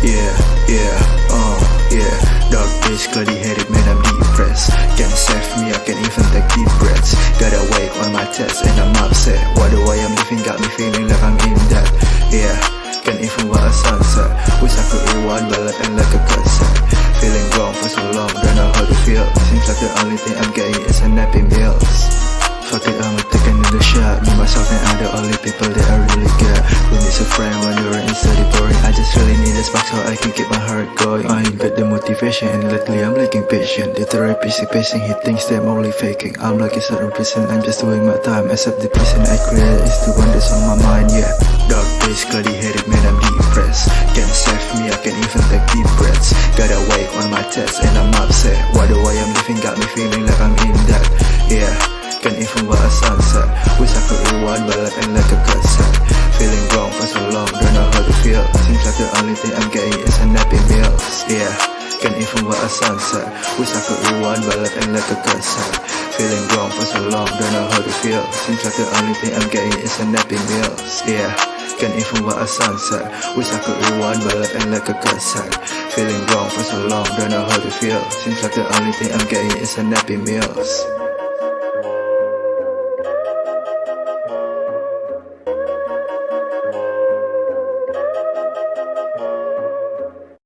Yeah, yeah, uh, yeah. Dark days, cloudy headed, man I'm depressed. Can't save me, I can't even take deep breaths. Gotta wait on my test and I'm upset. What the way I'm living? Got me feeling like I'm in debt. Yeah, can't even watch a sunset. Wish I could rewind but like and like a cassette Feeling wrong for so long, don't know how to feel. Seems like the only thing I'm getting is a nappy meals Fuck it, I'm taking in the shot. Me, myself and I the only people that I really a I can keep my heart going. I ain't got the motivation and lately I'm lacking patience. The therapist is pacing, he thinks that I'm only faking. I'm like a certain person, I'm just doing my time. Except the person I created is the one that's on my mind, yeah. Dark days, cloudy headed, man I'm depressed. Can't save me, I can't even take deep breaths. Gotta wait on my test and I'm upset. Why the way I'm living? Got me feeling like I'm in debt, yeah. Can't even watch a sunset. Wish I could rewind but like and like a cassette Feeling wrong for so long, don't know how to feel. Seems like the only thing I'm getting even watch a sunset Wish I could rewind but like and like a cassette Feeling wrong for so long, don't know how to feel. Seems like the only thing I'm getting is a nappy meals Yeah can't even watch a sunset Wish I could rewind but like and like a cassette Feeling wrong for so long, don't know how to feel. Seems like the only thing I'm getting is a nappy meals